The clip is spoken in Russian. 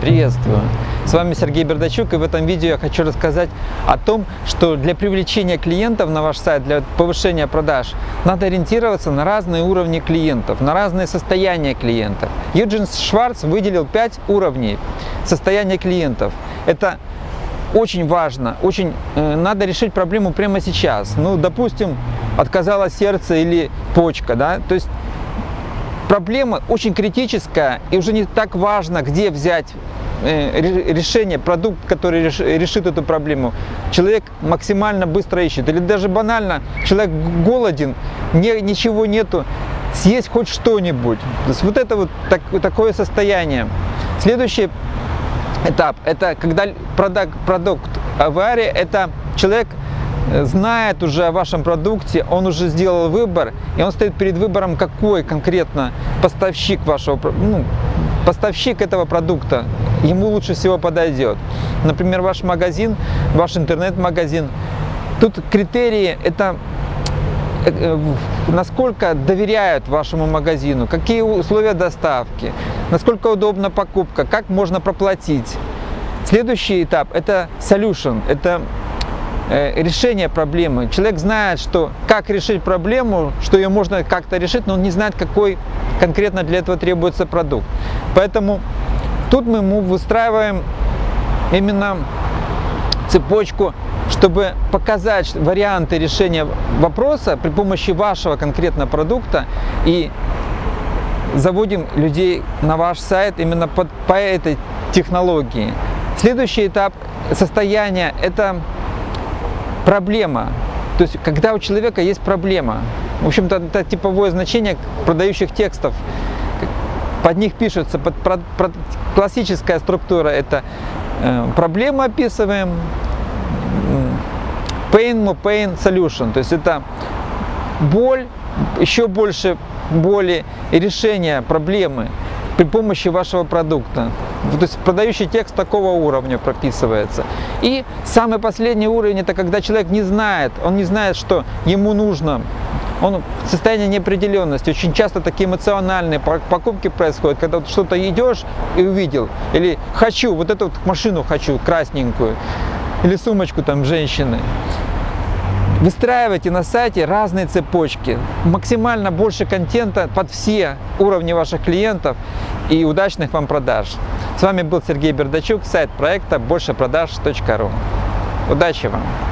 Приветствую! С вами Сергей Бердачук и в этом видео я хочу рассказать о том, что для привлечения клиентов на ваш сайт, для повышения продаж, надо ориентироваться на разные уровни клиентов, на разные состояния клиентов. Юджин Шварц выделил 5 уровней состояния клиентов. Это очень важно, очень э, надо решить проблему прямо сейчас. Ну, допустим, отказало сердце или почка, да, то есть проблема очень критическая и уже не так важно, где взять э, решение, продукт, который решит эту проблему, человек максимально быстро ищет. Или даже банально, человек голоден, не, ничего нету, съесть хоть что-нибудь. То есть вот это вот так, такое состояние. Следующий этап, это когда продукт, продукт аварии, это человек знает уже о вашем продукте, он уже сделал выбор, и он стоит перед выбором, какой конкретно поставщик вашего, ну, поставщик этого продукта ему лучше всего подойдет. Например, ваш магазин, ваш интернет-магазин. Тут критерии – это э, э, насколько доверяют вашему магазину, какие условия доставки, насколько удобна покупка, как можно проплатить. Следующий этап – это solution, это решение проблемы. Человек знает, что как решить проблему, что ее можно как-то решить, но он не знает, какой конкретно для этого требуется продукт. Поэтому тут мы ему выстраиваем именно цепочку, чтобы показать варианты решения вопроса при помощи вашего конкретного продукта и заводим людей на ваш сайт именно под, по этой технологии. Следующий этап состояния – это проблема. То есть, когда у человека есть проблема, в общем-то, это типовое значение продающих текстов. Под них пишется, под, под, под классическая структура это э, проблему описываем, pain, more pain, solution. То есть это боль, еще больше боли и решение проблемы при помощи вашего продукта. То есть продающий текст такого уровня прописывается. И самый последний уровень, это когда человек не знает, он не знает, что ему нужно. Он в состоянии неопределенности. Очень часто такие эмоциональные покупки происходят, когда что-то идешь и увидел. Или хочу, вот эту вот машину хочу, красненькую. Или сумочку там женщины. Выстраивайте на сайте разные цепочки, максимально больше контента под все уровни ваших клиентов и удачных вам продаж. С вами был Сергей Бердачук, сайт проекта большепродаж.ру. Удачи вам!